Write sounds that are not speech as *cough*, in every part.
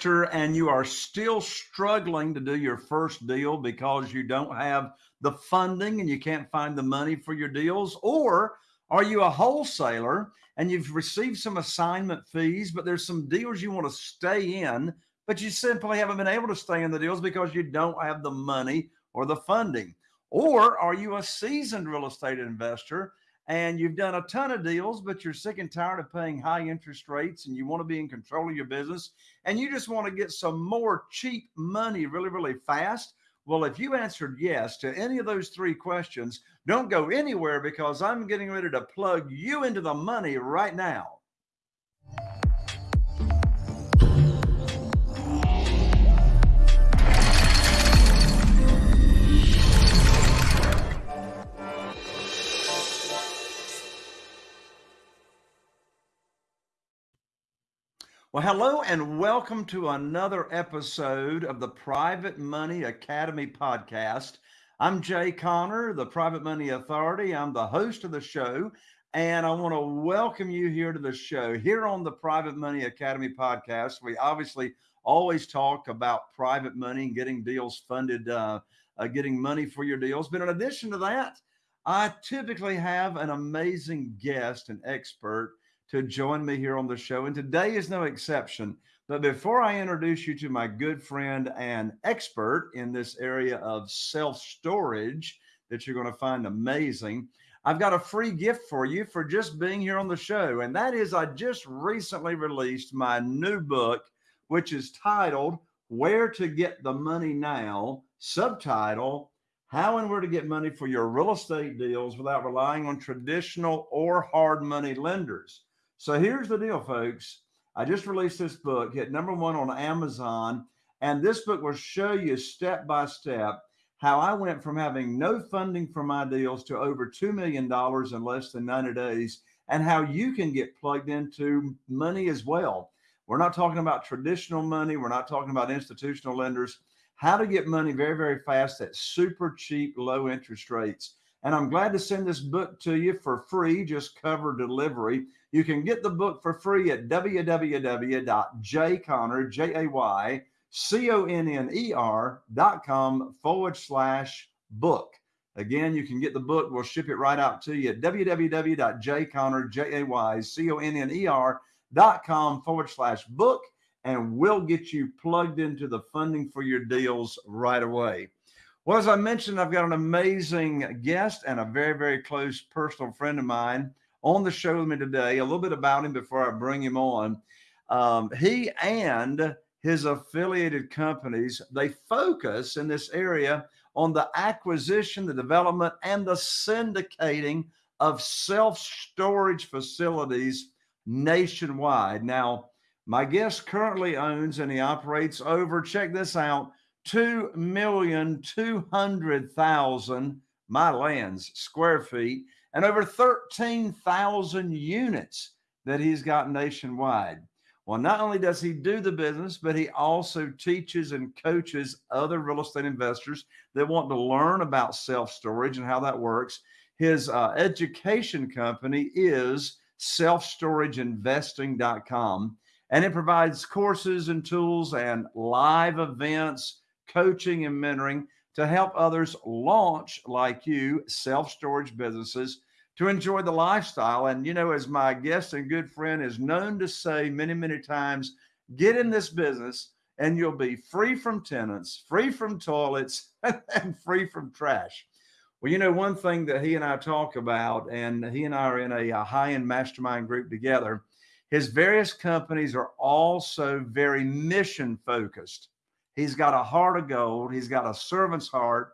investor and you are still struggling to do your first deal because you don't have the funding and you can't find the money for your deals? Or are you a wholesaler and you've received some assignment fees, but there's some deals you want to stay in, but you simply haven't been able to stay in the deals because you don't have the money or the funding? Or are you a seasoned real estate investor and you've done a ton of deals, but you're sick and tired of paying high interest rates and you want to be in control of your business and you just want to get some more cheap money really, really fast? Well, if you answered yes to any of those three questions, don't go anywhere because I'm getting ready to plug you into the money right now. Well, hello and welcome to another episode of the Private Money Academy podcast. I'm Jay Conner, the Private Money Authority. I'm the host of the show, and I want to welcome you here to the show. Here on the Private Money Academy podcast, we obviously always talk about private money and getting deals funded, uh, uh, getting money for your deals. But in addition to that, I typically have an amazing guest, an expert to join me here on the show. And today is no exception. But before I introduce you to my good friend and expert in this area of self storage that you're going to find amazing, I've got a free gift for you for just being here on the show. And that is, I just recently released my new book, which is titled Where to Get the Money Now, subtitle How and Where to Get Money for Your Real Estate Deals Without Relying on Traditional or Hard Money Lenders. So here's the deal, folks. I just released this book, hit number one on Amazon, and this book will show you step by step how I went from having no funding for my deals to over $2 million in less than 90 days, and how you can get plugged into money as well. We're not talking about traditional money, we're not talking about institutional lenders. How to get money very, very fast at super cheap, low interest rates. And I'm glad to send this book to you for free, just cover delivery. You can get the book for free at www.jayconner, J-A-Y, C-O-N-N-E-R dot com forward slash book. Again, you can get the book. We'll ship it right out to you at www.jayconner, J-A-Y, C-O-N-N-E-R dot com forward slash book. And we'll get you plugged into the funding for your deals right away. Well, as I mentioned, I've got an amazing guest and a very, very close personal friend of mine on the show with me today. A little bit about him before I bring him on. Um, he and his affiliated companies, they focus in this area on the acquisition, the development, and the syndicating of self-storage facilities nationwide. Now, my guest currently owns and he operates over, check this out, 2,200,000 my lands square feet and over 13,000 units that he's got nationwide. Well, not only does he do the business, but he also teaches and coaches other real estate investors that want to learn about self storage and how that works. His uh, education company is selfstorageinvesting.com, and it provides courses and tools and live events, coaching, and mentoring to help others launch, like you, self storage businesses to enjoy the lifestyle. And, you know, as my guest and good friend is known to say many, many times, get in this business and you'll be free from tenants, free from toilets, *laughs* and free from trash. Well, you know, one thing that he and I talk about, and he and I are in a, a high end mastermind group together, his various companies are also very mission focused. He's got a heart of gold. He's got a servant's heart.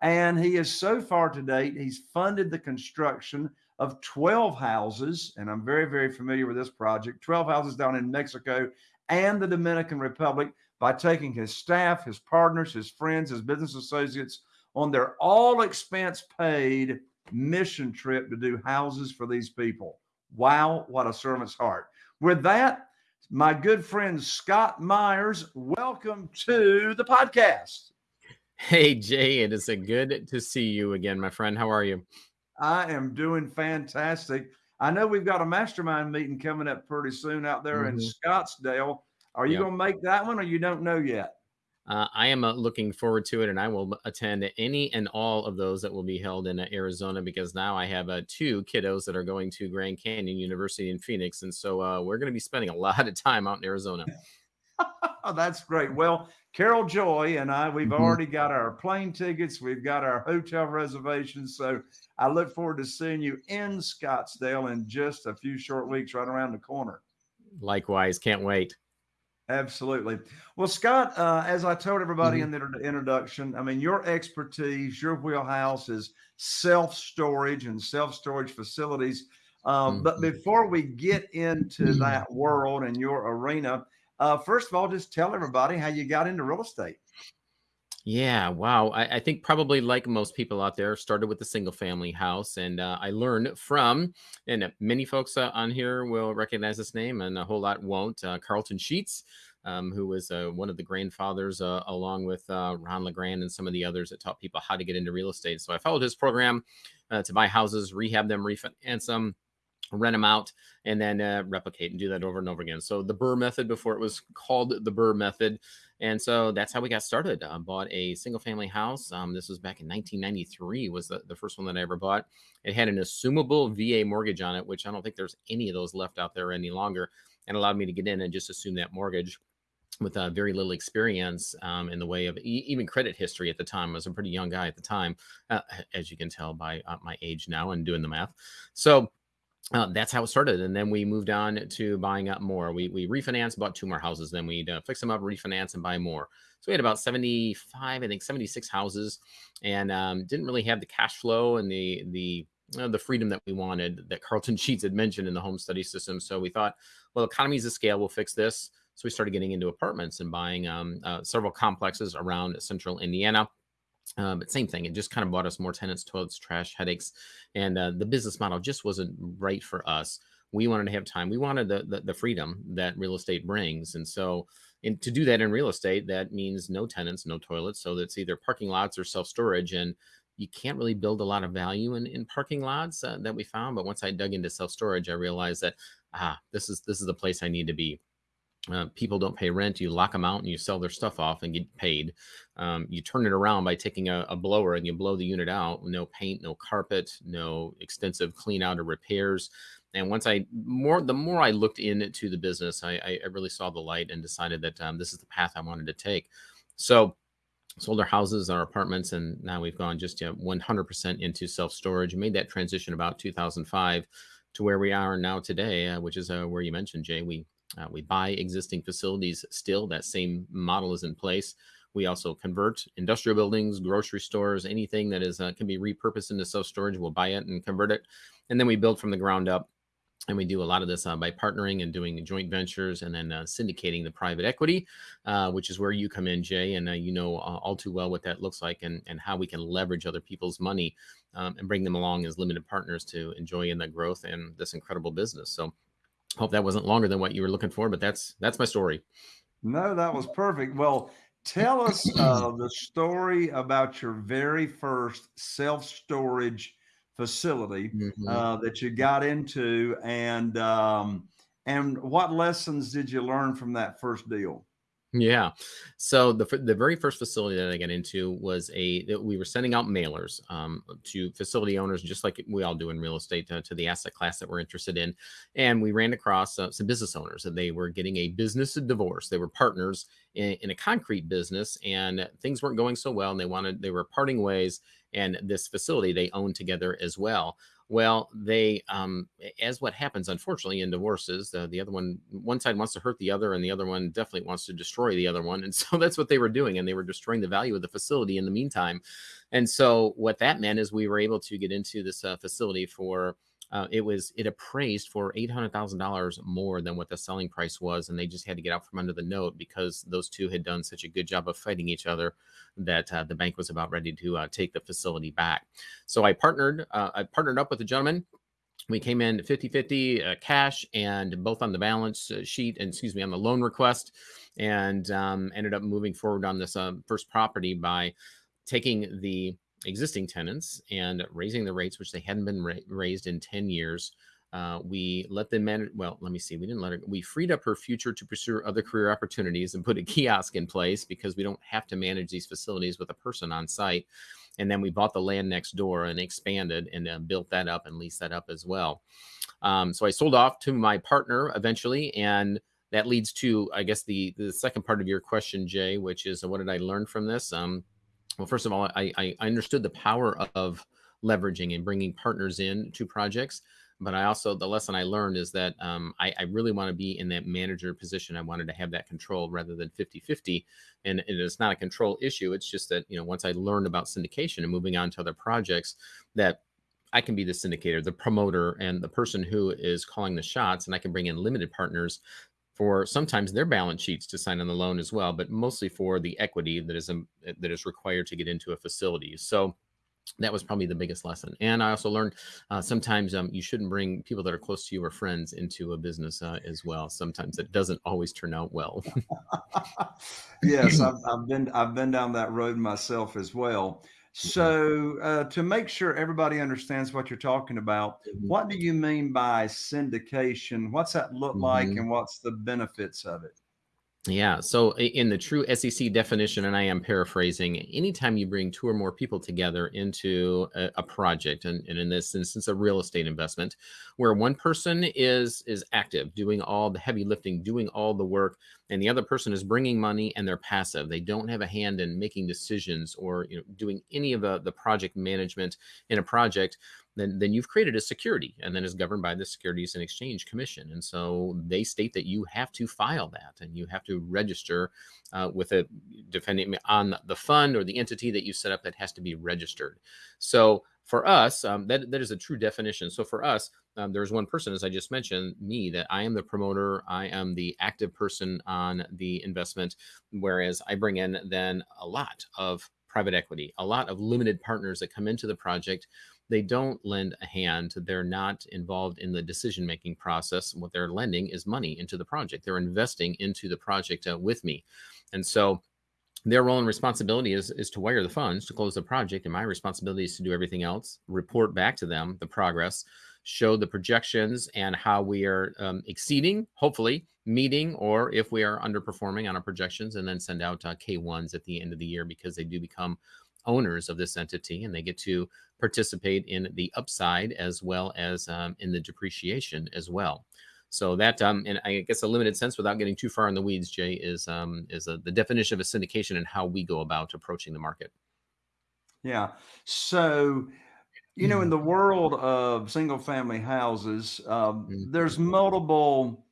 And he is so far to date, he's funded the construction of 12 houses. And I'm very, very familiar with this project 12 houses down in Mexico and the Dominican Republic by taking his staff, his partners, his friends, his business associates on their all expense paid mission trip to do houses for these people. Wow, what a servant's heart. With that, my good friend Scott Meyers, welcome to the podcast. Hey, Jay, it is a good to see you again, my friend. How are you? I am doing fantastic. I know we've got a mastermind meeting coming up pretty soon out there mm-hmm. in Scottsdale. Are you Yep. going to make that one or you don't know yet? Uh, I am uh, looking forward to it, and I will attend any and all of those that will be held in uh, Arizona because now I have uh, two kiddos that are going to Grand Canyon University in Phoenix, and so uh, we're going to be spending a *laughs* lot of time out in Arizona. *laughs* That's great. Well, Carol Joy and I, we've Mhm. already got our plane tickets, we've got our hotel reservations. So I look forward to seeing you in Scottsdale in just a few short weeks, right around the corner. Likewise, can't wait. Absolutely. Well, Scott, uh, as I told everybody Mhm. in the introduction, I mean, your expertise, your wheelhouse is self storage and self storage facilities. Um, But Mhm. before we get into Mhm. that world and your arena, uh, first of all, just tell everybody how you got into real estate. Yeah, wow. I, I think probably like most people out there, started with a single family house, and uh, I learned from, and many folks uh, on here will recognize this name, and a whole lot won't. Uh, Carleton Sheets, um, who was uh, one of the grandfathers, uh, along with uh, Ron LeGrand and some of the others that taught people how to get into real estate. So I followed his program to buy houses, rehab them, refinance them rent them out and then uh, replicate and do that over and over again. So the BRRRR method before it was called the BRRRR method. And so that's how we got started. I bought a single family house. Um, this was back in 1993 was the, the first one that I ever bought. It had an assumable VA mortgage on it, which I don't think there's any of those left out there any longer and allowed me to get in and just assume that mortgage with uh, very little experience um, in the way of e- even credit history at the time. I was a pretty young guy at the time, uh, as you can tell by uh, my age now and doing the math. So uh, that's how it started. And then we moved on to buying up more. We, we refinanced, bought two more houses. Then we'd uh, fix them up, refinance, and buy more. So we had about 75, I think 76 houses and um, didn't really have the cash flow and the, the, uh, the freedom that we wanted that Carleton *laughs* Sheets had mentioned in the home study system. So we thought, well, economies of scale will fix this. So we started getting into apartments and buying um, uh, several complexes around central Indiana. Uh, but same thing, it just kind of bought us more tenants, toilets, trash, headaches, and uh, the business model just wasn't right for us. We wanted to have time. We wanted the, the the freedom that real estate brings, and so and to do that in real estate, that means no tenants, no toilets. So that's either parking lots or self storage, and you can't really build a lot of value in, in parking lots uh, that we found. But once I dug into self storage, I realized that ah, this is this is the place I need to be. Uh, people don't pay rent. You lock them out and you sell their stuff off and get paid. Um, you turn it around by taking a, a, blower and you blow the unit out. No paint, no carpet, no extensive clean out or repairs. And once I more, the more I looked into the business, I, I really saw the light and decided that um, this is the path I wanted to take. So sold our houses, our apartments, and now we've gone just you know, 100% into self storage. Made that transition about 2005 to where we are now today, uh, which is uh, where you mentioned, Jay. We uh, we buy existing facilities still. That same model is in place. We also convert industrial buildings, grocery stores, anything that is uh, can be repurposed into self storage. We'll buy it and convert it, and then we build from the ground up. And we do a lot of this uh, by partnering and doing joint ventures, and then uh, syndicating the private equity, uh, which is where you come in, Jay. And uh, you know all too well what that looks like, and and how we can leverage other people's money um, and bring them along as limited partners to enjoy in the growth and this incredible business. So hope that wasn't longer than what you were looking for, but that's that's my story. No, that was perfect. Well, tell us uh, *clears throat* the story about your very first self storage facility Mhm. uh, that you got into, and um, and what lessons did you learn from that first deal? Yeah. So the the very first facility that I got into was a that we were sending out mailers um, to facility owners, just like we all do in real estate, uh, to the asset class that we're interested in. And we ran across uh, some business owners, and they were getting a business divorce. They were partners in, in a concrete business, and things weren't going so well, and they wanted they were parting ways. And this facility they owned together as well. Well, they, um, as what happens, unfortunately, in divorces, uh, the other one, one side wants to hurt the other, and the other one definitely wants to destroy the other one. And *laughs* so that's what they were doing. And they were destroying the value of the facility in the meantime. And so what that meant is we were able to get into this uh, facility for, uh, it was, it appraised for $800,000 more than what the selling price was. And they just had to get out from under the note because those two had done such a good job of fighting each other that uh, the bank was about ready to uh, take the facility back. So I partnered, uh, I partnered up with a gentleman. We came in 50 50 uh, cash and both on the balance uh, sheet and excuse me, on the loan request, and um, ended up moving forward on this uh, first property by taking the existing tenants and raising the rates, which they hadn't been ra- raised in 10 years. Uh, we let them manage. Well, let me see. We didn't let her. We freed up her future to pursue other career opportunities and put a *laughs* kiosk in place because we don't have to manage these facilities with a person on site. And then we bought the land next door and expanded and uh, built that up and leased that up as well. Um, so I sold off to my partner eventually, and that leads to, I guess, the the second part of your question, Jay, which is what did I learn from this? Um, well, first of all, I, I understood the power of leveraging and bringing partners in to projects but I also the lesson I learned is that um, I, I, really want to be in that manager position. I wanted to have that control rather than 50 50. And, and it's not a control issue. It's just that, you know, once I learned about syndication and moving on to other projects, that I can be the syndicator, the promoter, and the person who is calling the shots. And I can bring in limited partners for sometimes their balance sheets to sign on the loan as well, but mostly for the equity that is um, that is required to get into a facility. So that was probably the biggest lesson. And I also learned uh, sometimes um, you shouldn't bring people that are close to you or friends into a business uh, as well. Sometimes it doesn't always turn out well. *laughs* yes, *clears throat* I've, I've, been I've been down that road myself as well. So uh, to make sure everybody understands what you're talking about, mm-hmm. what do you mean by syndication? What's that look mm-hmm. like, and what's the benefits of it? Yeah. So in the true SEC definition, and I am paraphrasing, anytime you bring two or more people together into a, a project, and, and, in this instance, a real estate investment, where one person is is active, doing all the heavy lifting, doing all the work, and the other person is bringing money and they're passive. They don't have a hand in making decisions or you know doing any of the, the project management in a project then then you've created a security and then is governed by the Securities and Exchange Commission. And so they state that you have to file that and you have to register uh, with a depending on the fund or the entity that you set up that has to be registered. So for us, um, that, that is a true definition. So for us, um, there's one person, as I just mentioned, me, that I am the promoter, I am the active person on the investment, whereas I bring in then a lot of private equity, a lot of limited partners that come into the project they don't lend a hand. They're not involved in the decision making process. What they're lending is money into the project. They're investing into the project uh, with me. And so their role and responsibility is, is to wire the funds to close the project. And my responsibility is to do everything else, report back to them the progress, show the projections and how we are um, exceeding, hopefully meeting, or if we are underperforming on our projections, and then send out uh, K1s at the end of the year because they do become owners of this entity and they get to participate in the upside as well as um, in the depreciation as well. So that, um, and I guess a limited sense, without getting too far in the weeds, Jay, is um, is a, the definition of a syndication and how we go about approaching the market. Yeah. So, you know, in mm-hmm. the world of single family houses, um, mm-hmm. there's multiple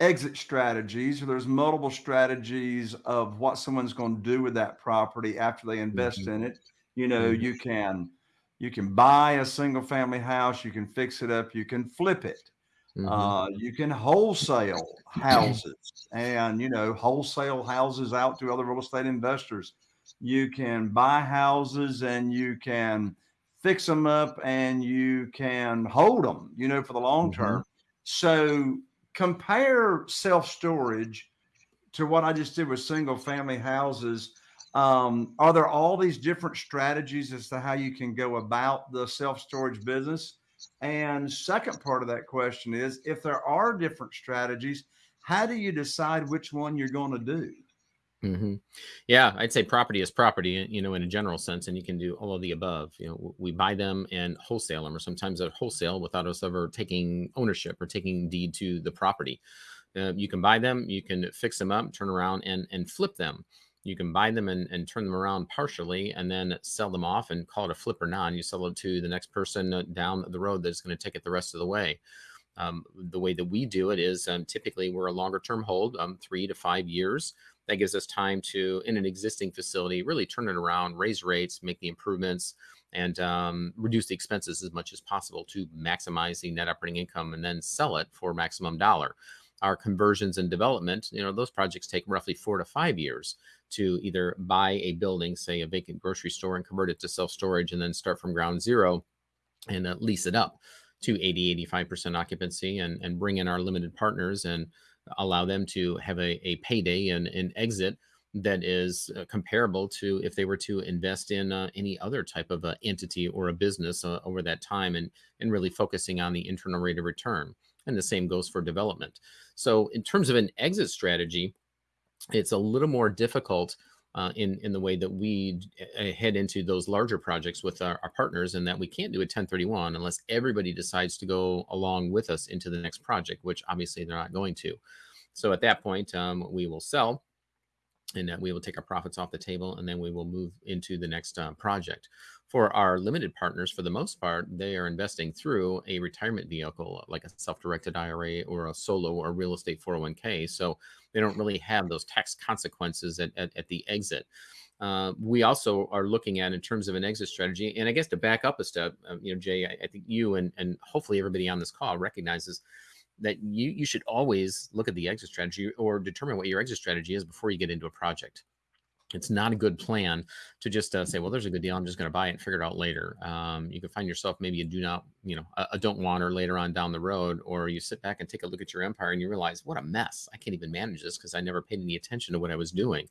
exit strategies. There's multiple strategies of what someone's going to do with that property after they invest mm-hmm. in it. You know, mm-hmm. you can you can buy a single family house, you can fix it up, you can flip it. Mm-hmm. Uh, you can wholesale houses and you know wholesale houses out to other real estate investors. You can buy houses and you can fix them up and you can hold them, you know, for the long mm-hmm. term. So compare self storage to what I just did with single family houses. Um, are there all these different strategies as to how you can go about the self storage business? And second part of that question is if there are different strategies, how do you decide which one you're going to do? Mm-hmm. Yeah, I'd say property is property, you know, in a general sense, and you can do all of the above. You know, we buy them and wholesale them, or sometimes at wholesale without us ever taking ownership or taking deed to the property. Uh, you can buy them, you can fix them up, turn around and and flip them. You can buy them and, and turn them around partially and then sell them off and call it a flip or non. You sell it to the next person uh, down the road that's going to take it the rest of the way. Um, the way that we do it is um, typically we're a longer term hold, um, three to five years that gives us time to, in an existing facility, really turn it around, raise rates, make the improvements, and um, reduce the expenses as much as possible to maximize the net operating income and then sell it for maximum dollar. Our conversions and development, you know, those projects take roughly four to five years to either buy a building, say a vacant grocery store, and convert it to self storage and then start from ground zero and uh, lease it up to 80, 85% occupancy and, and bring in our limited partners and allow them to have a, a payday and, and exit that is uh, comparable to if they were to invest in uh, any other type of uh, entity or a business uh, over that time and and really focusing on the internal rate of return. And the same goes for development. So in terms of an exit strategy it's a little more difficult uh, in in the way that we uh, head into those larger projects with our, our, partners, and that we can't do a 1031 unless everybody decides to go along with us into the next project, which obviously they're not going to. So at that point, um, we will sell, and we will take our profits off the table, and then we will move into the next uh, project. For our limited partners, for the most part, they are investing through a retirement vehicle like a self-directed IRA or a solo or real estate 401k. So they don't really have those tax consequences at, at, at the exit. Uh, we also are looking at in terms of an exit strategy. And I guess to back up a step, uh, you know, Jay, I, I, think you and, and hopefully everybody on this call recognizes that you, you should always look at the exit strategy or determine what your exit strategy is before you get into a project it's not a good plan to just uh, say, well, there's a good deal. I'm just going to buy it and figure it out later. Um, you can find yourself maybe you do not, you know, a, a don't want or later on down the road, or you sit back and take a look at your empire and you realize what a mess. I can't even manage this because I never paid any attention to what I was doing.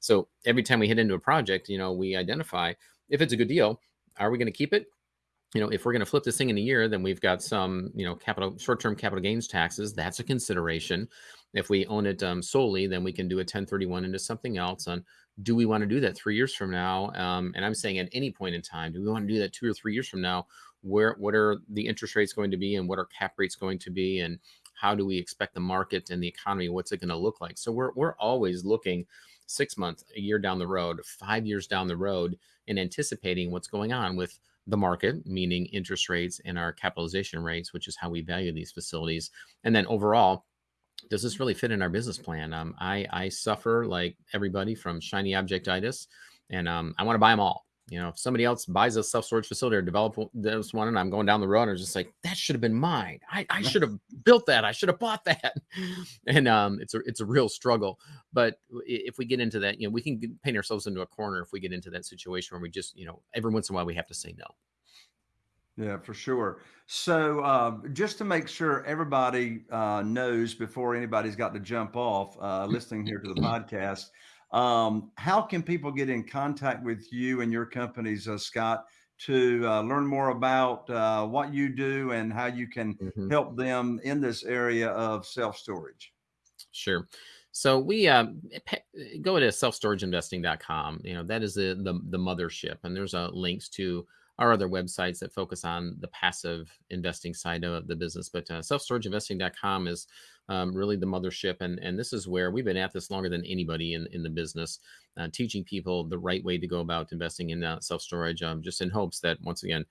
So every time we hit into a project, you know, we identify if it's a good deal, are we going to keep it? you know, if we're going to flip this thing in a year, then we've got some, you know, capital short-term capital gains taxes. That's a consideration. If we own it um, solely, then we can do a 1031 into something else. On do we want to do that three years from now? Um, and I'm saying at any point in time, do we want to do that two or three years from now? Where what are the interest rates going to be, and what are cap rates going to be, and how do we expect the market and the economy? What's it going to look like? So we're we're always looking six months, a year down the road, five years down the road, and anticipating what's going on with the market, meaning interest rates and our capitalization rates, which is how we value these facilities. And then overall, does this really fit in our business plan? Um, I, I suffer like everybody from shiny objectitis, and um, I want to buy them all. You know, if somebody else buys a self storage facility or develop this one, and I'm going down the road, and I'm just like, that should have been mine. I, I should have built that. I should have bought that. *laughs* And um, it's a it's a real struggle. But if we get into that, you know, we can paint ourselves into a corner if we get into that situation where we just, you know, every once in a while we have to say no. Yeah, for sure. So, uh, just to make sure everybody uh, knows before anybody's got to jump off uh, listening here to the *laughs* podcast, um, how can people get in contact with you and your companies, uh, Scott, to uh, learn more about uh, what you do and how you can mm-hmm. help them in this area of self storage? Sure. So we uh, go to selfstorageinvesting.com. You know that is the, the the mothership, and there's uh, links to our other websites that focus on the passive investing side of the business. But uh, selfstorageinvesting.com is um, really the mothership. And, and this is where we've been at this longer than anybody in, in the business, uh, teaching people the right way to go about investing in uh, self storage, um, just in hopes that once again,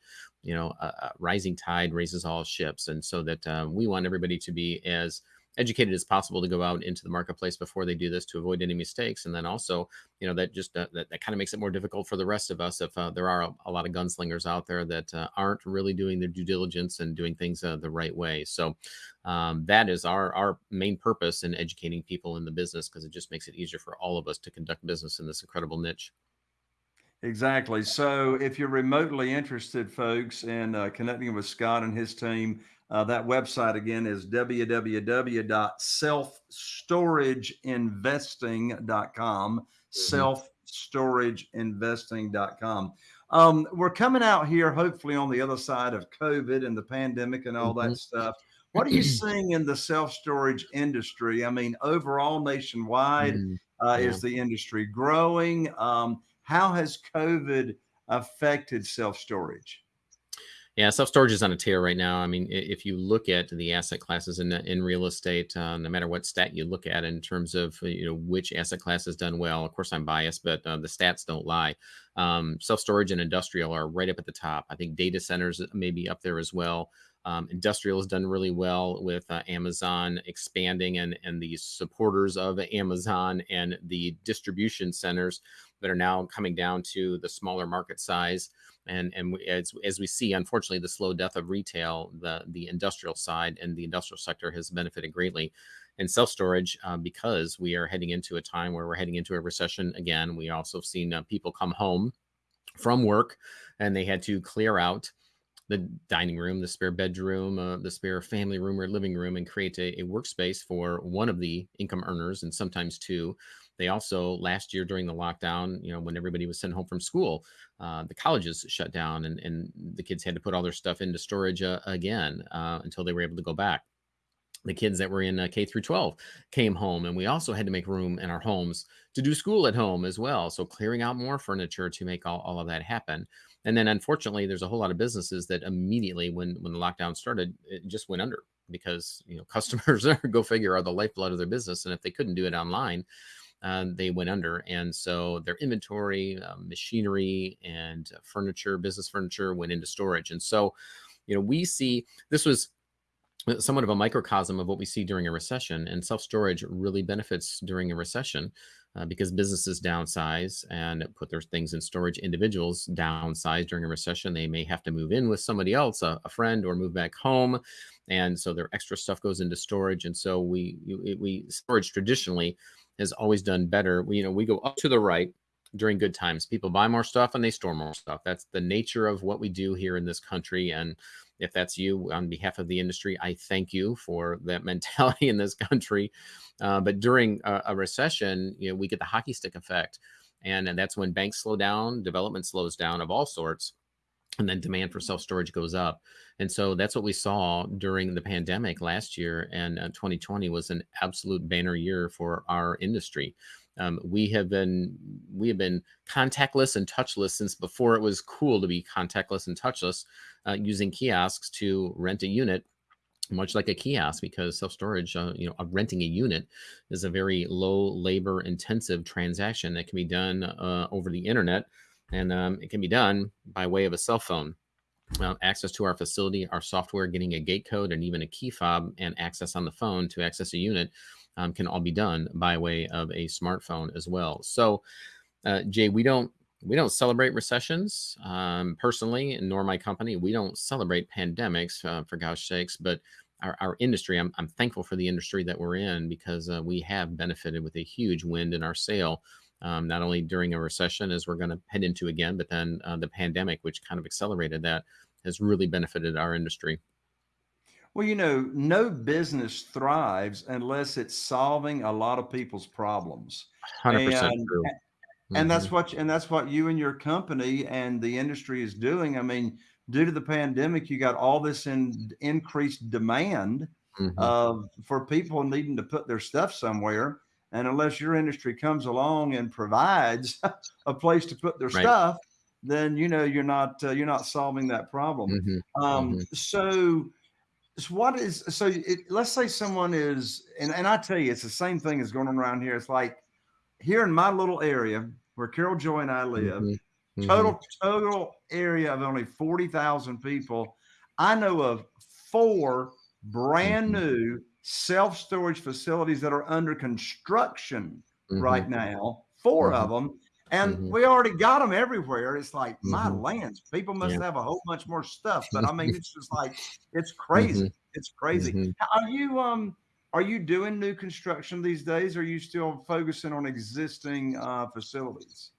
you know, a, a rising tide raises all ships. And so that uh, we want everybody to be as educated as possible to go out into the marketplace before they do this to avoid any mistakes. And then also, you know, that just uh, that, that kind of makes it more difficult for the rest of us if uh, there are a, a, lot of gunslingers out there that uh, aren't really doing their due diligence and doing things uh, the right way. So um, that is our our main purpose in educating people in the business because it just makes it easier for all of us to conduct business in this incredible niche. Exactly. So if you're remotely interested, folks, in uh, connecting with Scott and his team, uh, that website again is www.selfstorageinvesting.com. Mm-hmm. Selfstorageinvesting.com. Um, we're coming out here, hopefully, on the other side of COVID and the pandemic and all mm-hmm. that stuff. What are you seeing in the self storage industry? I mean, overall, nationwide, mm-hmm. uh, yeah. is the industry growing? Um, how has COVID affected self storage? Yeah, self storage is on a tear right now. I mean, if you look at the asset classes in in real estate, uh, no matter what stat you look at in terms of you know which asset class has done well. Of course, I'm biased, but uh, the stats don't lie. Um, self storage and industrial are right up at the top. I think data centers may be up there as well. Um, industrial has done really well with uh, Amazon expanding and and the supporters of Amazon and the distribution centers that are now coming down to the smaller market size and and we, as as we see, unfortunately, the slow death of retail, the the industrial side and the industrial sector has benefited greatly. And self storage, uh, because we are heading into a time where we're heading into a recession again. We also have seen uh, people come home from work, and they had to clear out the dining room, the spare bedroom, uh, the spare family room or living room, and create a, a, workspace for one of the income earners and sometimes two They also last year during the lockdown, you know, when everybody was sent home from school, uh, the colleges shut down and, and the kids had to put all their stuff into storage uh, again uh, until they were able to go back the kids that were in uh, K through 12 came home, and we also had to make room in our homes to do school at home as well. So clearing out more furniture to make all, all of that happen. And then unfortunately, there's a whole lot of businesses that immediately when when the lockdown started, it just went under because you know *laughs* customers are go figure are the lifeblood of their business, and if they couldn't do it online, uh, they went under. And so their inventory, uh, machinery, and furniture, business furniture, went into storage. And so, you know, we see this was somewhat of a microcosm of what we see during a recession. And self storage really benefits during a recession uh, because businesses downsize and put their things in storage. Individuals downsize during a recession. They may have to move in with somebody else, a, a friend, or move back home. And so their extra stuff goes into storage. And so we, we storage traditionally has always done better. We, you know, we go up to the right during good times. People buy more stuff and they store more stuff. That's the nature of what we do here in this country. And if that's you on behalf of the industry, I thank you for that *laughs* mentality in this country. Uh, but during a, a, recession, you know, we get the hockey stick effect. And, and that's when banks slow down, development slows down of all sorts and then demand for self storage goes up. And so that's what we saw during the pandemic last year. And uh, 2020 was an absolute banner year for our industry. Um, we have been we have been contactless and touchless since before it was cool to be contactless and touchless, uh, using kiosks to rent a unit, much like a kiosk, because self storage, uh, you know, renting a unit is a very low labor intensive transaction that can be done uh, over the internet, and um, it can be done by way of a cell phone. Uh, access to our facility, our software, getting a gate code, and even a key fob, and access on the phone to access a unit um, can all be done by way of a smartphone as well. So, uh, Jay, we don't we don't celebrate recessions um, personally, nor my company. We don't celebrate pandemics uh, for gosh sakes, but our, our industry, I'm, I'm thankful for the industry that we're in because uh, we have benefited with a huge wind in our sail. Um, not only during a recession, as we're going to head into again, but then uh, the pandemic, which kind of accelerated that, has really benefited our industry. Well, you know, no business thrives unless it's solving a lot of people's problems. 100% and, true. And mm-hmm. that's what and that's what you and your company and the industry is doing. I mean, due to the pandemic, you got all this in increased demand mm-hmm. of for people needing to put their stuff somewhere. And unless your industry comes along and provides *laughs* a place to put their right. stuff, then you know you're not uh, you're not solving that problem. Mm-hmm. Um, mm-hmm. So so what is so it, let's say someone is and, and i tell you it's the same thing as going on around here it's like here in my little area where carol joy and i live mm-hmm. total mm-hmm. total area of only 40000 people i know of four brand mm-hmm. new self-storage facilities that are under construction right mm-hmm. now 4 of mm-hmm. them and mm-hmm. we already got them everywhere. It's like mm-hmm. my lands. People must yeah. have a whole bunch more stuff, but I mean, *laughs* it's just like it's crazy. Mm-hmm. It's crazy. Mm-hmm. Are you um are you doing new construction these days? Or are you still focusing on existing uh, facilities?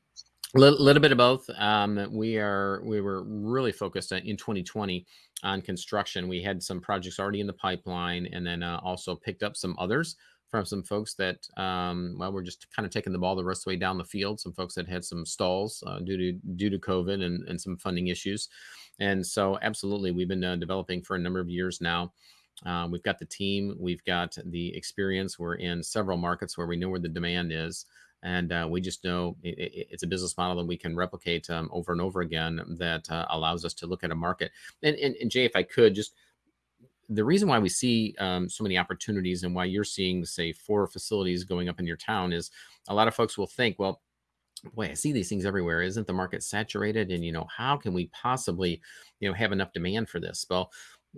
A little, little, bit of both. Um, we are we were really focused in 2020 on construction. We had some projects already in the pipeline, and then uh, also picked up some others from some folks that, um, well, we're just kind of taking the ball the rest of the way down the field. Some folks that had some stalls uh, due to due to COVID and, and some funding issues, and so absolutely, we've been uh, developing for a number of years now. Uh, we've got the team, we've got the experience. We're in several markets where we know where the demand is, and uh, we just know it, it, it's a business model that we can replicate um, over and over again that uh, allows us to look at a market. And, and, and Jay, if I could just the reason why we see um, so many opportunities and why you're seeing, say, four facilities going up in your town is a lot of folks will think, well, boy, I see these things everywhere. Isn't the market saturated? And you know, how can we possibly, you know, have enough demand for this? Well,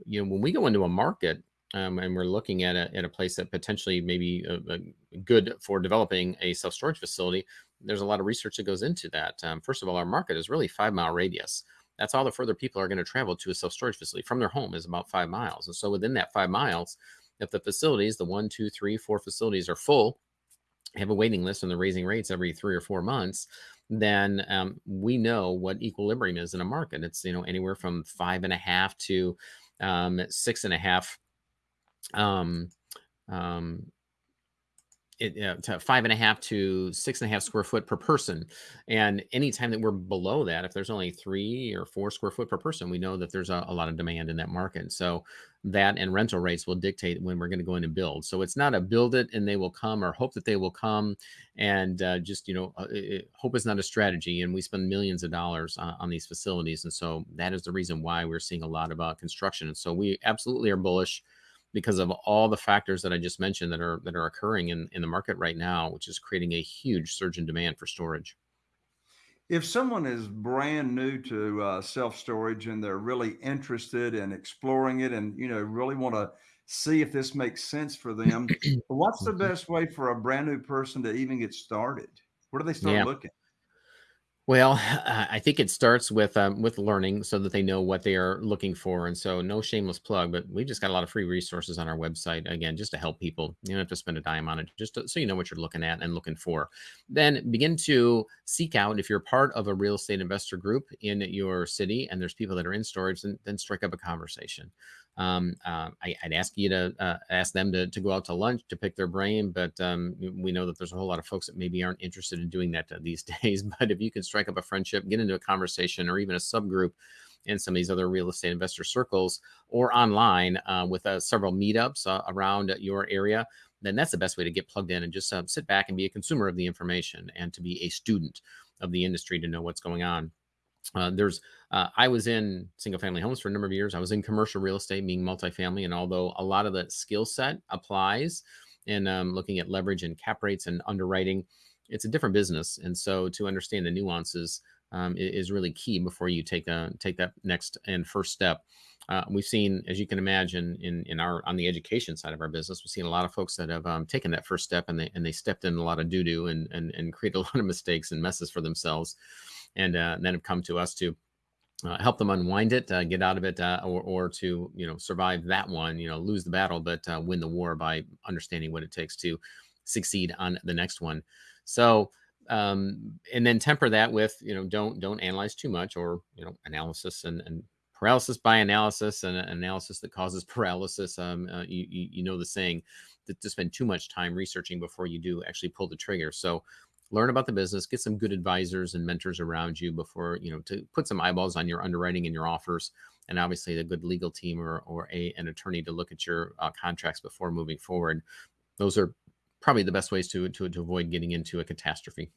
you know, when we go into a market um, and we're looking at a, at a place that potentially maybe a, a good for developing a self storage facility, there's a lot of research that goes into that. Um, first of all, our market is really five mile radius that's all the further people are going to travel to a self storage facility from their home is about five miles. And so within that five miles, if the facilities, the one, two, three, four facilities are full, have a waiting list and they're raising rates every three or four months, then um, we know what equilibrium is in a market. It's you know anywhere from five and a half to um, six and a half um, um, it, uh, to five and a half to six and a half square foot per person. And anytime that we're below that, if there's only three or four square foot per person, we know that there's a, a lot of demand in that market. So that and rental rates will dictate when we're going to go in and build. So it's not a build it and they will come or hope that they will come. And uh, just, you know, uh, it, hope is not a strategy. And we spend millions of dollars on, on these facilities. And so that is the reason why we're seeing a lot about construction. And so we absolutely are bullish because of all the factors that I just mentioned that are that are occurring in, in the market right now, which is creating a huge surge in demand for storage. If someone is brand new to uh, self storage and they're really interested in exploring it, and you know really want to see if this makes sense for them, *clears throat* what's the Mhm. best way for a brand new person to even get started? Where do they start Yeah. looking? Well, *laughs* uh, I think it starts with um, with learning so that they know what they are looking for. And so, no shameless plug, but we've just got a lot of free resources on our website again, just to help people. You don't have to spend a dime on it, just to, so you know what you're looking at and looking for. Then begin to seek out if you're part of a real estate investor group in your city and there's people that are in storage, then, then strike up a conversation. Um, uh, I, would ask you to uh, ask them to, to go out to lunch to pick their brain, but um, we know that there's a whole lot of folks that maybe aren't interested in doing that uh, these *laughs* days. But if you can strike up a friendship, get into a conversation, or even a subgroup in some of these other real estate investor circles or online uh, with uh, several meetups uh, around your area, then that's the best way to get plugged in and just sit back and be a consumer of the information and to be a student of the industry to know what's going on. Uh, there's uh, I was in single family homes for a number of years. I was in commercial real estate, being multifamily, and although a lot of the skill set applies in um, looking at leverage and cap rates and underwriting, it's a different business, and so to understand the nuances um, is really key before you take a take that next and first step. Uh, we've seen, as you can imagine, in in our on the education side of our business, we've seen a lot of folks that have um, taken that first step and they and they stepped in a lot of doo doo and and and created a lot of mistakes and messes for themselves and uh, then have come to us to uh, help them unwind it, uh, get out of it, uh, or, or to you know survive that one, you know, lose the battle, but uh, win the war by understanding what it takes to succeed on the next one. So, um, and then temper that with you know don't don't analyze too much, or you know analysis and, and paralysis by analysis and analysis that causes *laughs* paralysis. Um, uh, you, you you know the saying that to spend too much time researching before you do actually pull the trigger. So learn about the business, get some good advisors and mentors around you before, you know, to put some eyeballs on your underwriting and your offers. And obviously a good legal team or, or a, an attorney to look at your uh, contracts before moving forward. Those are probably the best ways to, to, to avoid getting into a catastrophe.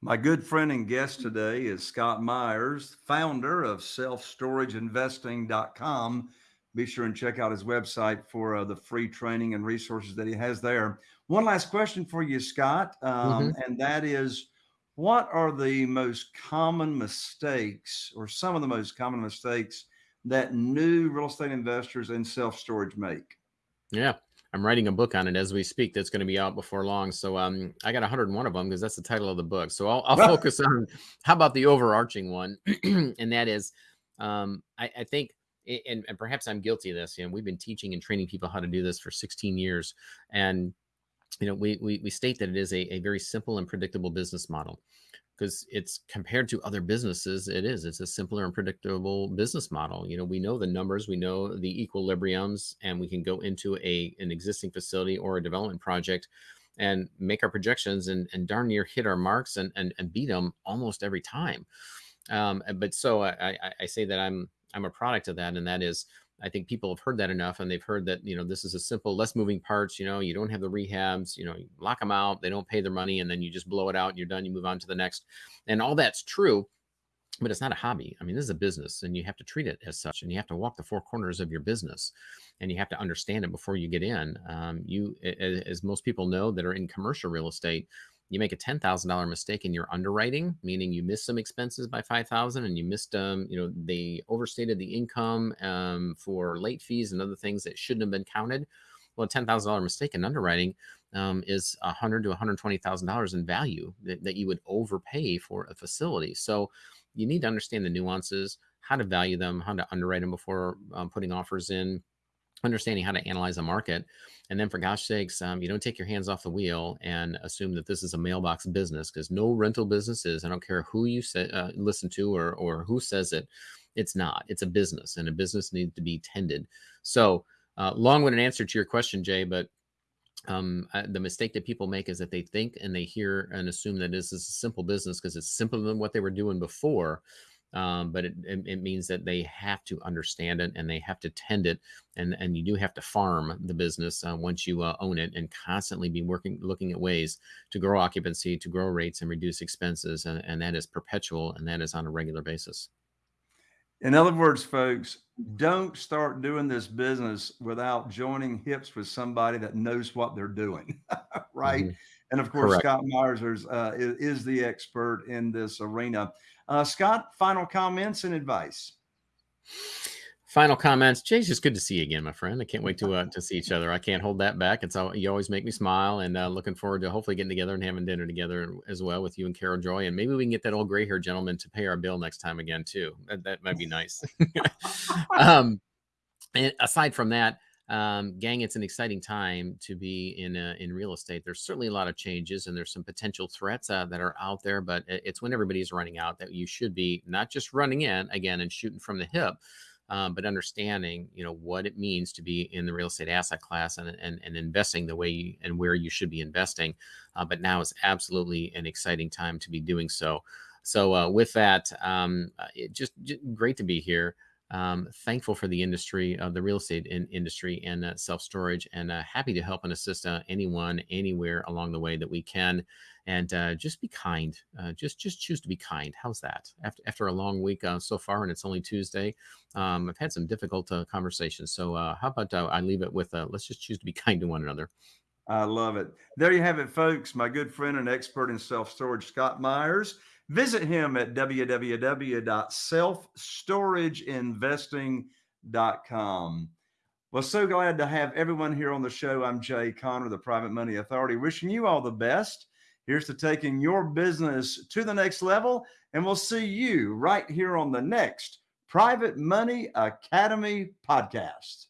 My good friend and guest today is Scott Meyers, founder of selfstorageinvesting.com. Be sure and check out his website for uh, the free training and resources that he has there. One last question for you, Scott, um, Mhm. and that is what are the most common mistakes or some of the most common mistakes that new real estate investors in self storage make? Yeah. I'm writing a book on it as we speak. That's going to be out before long. So um, I got 101 of them because that's the title of the book. So I'll, I'll *laughs* focus on how about the overarching one, *clears throat* and that is, um, I, I think, and, and perhaps I'm guilty of this. You know, we've been teaching and training people how to do this for 16 years, and you know, we we, we state that it is a, a very simple and predictable business model because it's compared to other businesses it is it's a simpler and predictable business model. You know we know the numbers we know the equilibriums and we can go into a an existing facility or a development project and make our projections and, and darn near hit our marks and, and, and beat them almost every time. Um, but so I, I, I say that i'm i'm a product of that and that is I think people have heard that enough and they've heard that, you know, this is a simple, less moving parts, you know, you don't have the rehabs, you know, you lock them out, they don't pay their money and then you just blow it out and you're done, you move on to the next. And all that's true, but it's not a hobby. I mean, this is a business and you have to treat it as such and you have to walk the four corners of your business and you have to understand it before you get in. Um, you, as most people know that are in commercial real estate, you make a $10,000 mistake in your underwriting, meaning you missed some expenses by 5,000 and you missed, um, you know, they overstated the income um, for late fees and other things that shouldn't have been counted. Well, a $10,000 mistake in underwriting um, is a hundred to $120,000 in value that, that you would overpay for a facility. So you need to understand the nuances, how to value them, how to underwrite them before um, putting offers in, understanding how to analyze a market and then for gosh sakes um, you don't take your hands off the wheel and assume that this is a mailbox business because no rental business is i don't care who you say, uh, listen to or, or who says it it's not it's a business and a business needs to be tended so uh, long-winded answer to your question jay but um, uh, the mistake that people make is that they think and they hear and assume that this is a simple business because it's simpler than what they were doing before. Um, but it, it, it, means that they have to understand it and they have to tend it and and you do have to farm the business uh, once you uh, own it and constantly be working looking at ways to grow occupancy to grow rates and reduce expenses and, and that is perpetual and that is on a regular basis in other words, folks, don't start doing this business without joining hips with somebody that knows what they're doing, *laughs* right? Mm-hmm. And of course, Correct. Scott Meyers uh, is, is, the expert in this arena. Uh, Scott, final comments and advice final comments. Jay's just good to see you again, my friend. I can't wait to uh, to see each other. I can't hold that back. It's all you always make me smile, and uh, looking forward to hopefully getting together and having dinner together as well with you and Carol Joy, and maybe we can get that old gray haired gentleman to pay our bill next time again too. That, that might be nice. *laughs* um, and aside from that. Um, gang, it's an exciting time to be in uh, in real estate. There's certainly a lot of changes, and there's some potential threats uh, that are out there. But it's when everybody's running out that you should be not just running in again and shooting from the hip, um, but understanding you know what it means to be in the real estate asset class and and, and investing the way you, and where you should be investing uh, but now is absolutely an exciting time to be doing so so uh, with that um, uh, just, just, great to be here um, thankful for the industry of the real estate in, industry and uh, self-storage and uh, happy to help and assist uh, anyone anywhere along the way that we can and uh, just be kind. Uh, just just choose to be kind. How's that? After after a long week uh, so far, and it's only Tuesday, um, I've had some difficult uh, conversations. So uh, how about uh, I leave it with let's just choose to be *laughs* kind to one another. I love it. There you have it, folks. My good friend and expert in self storage, Scott Meyers. Visit him at www.selfstorageinvesting.com. Well, so glad to have everyone here on the show. I'm Jay Conner, the Private Money Authority, wishing you all the best Here's to taking your business to the next level. And we'll see you right here on the next Private Money Academy podcast.